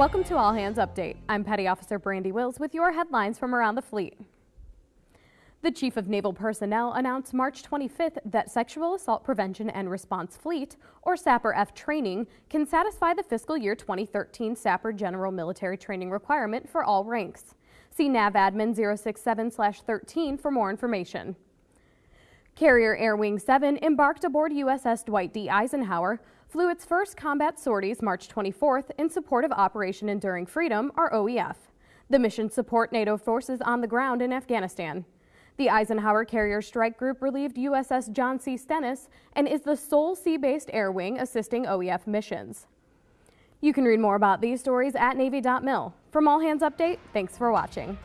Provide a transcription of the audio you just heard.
Welcome to All Hands Update. I'm Petty Officer Brandy Wills with your headlines from around the fleet. The Chief of Naval Personnel announced March 25th that Sexual Assault Prevention and Response Fleet, or SAPR-F training, can satisfy the fiscal year 2013 SAPR General Military Training requirement for all ranks. See NAVADMIN 067-13 for more information. Carrier Air Wing 7 embarked aboard USS Dwight D. Eisenhower, flew its first combat sorties March 24th in support of Operation Enduring Freedom, or OEF. The mission support NATO forces on the ground in Afghanistan. The Eisenhower Carrier Strike Group relieved USS John C. Stennis and is the sole sea-based air wing assisting OEF missions. You can read more about these stories at Navy.mil. From All Hands Update, thanks for watching.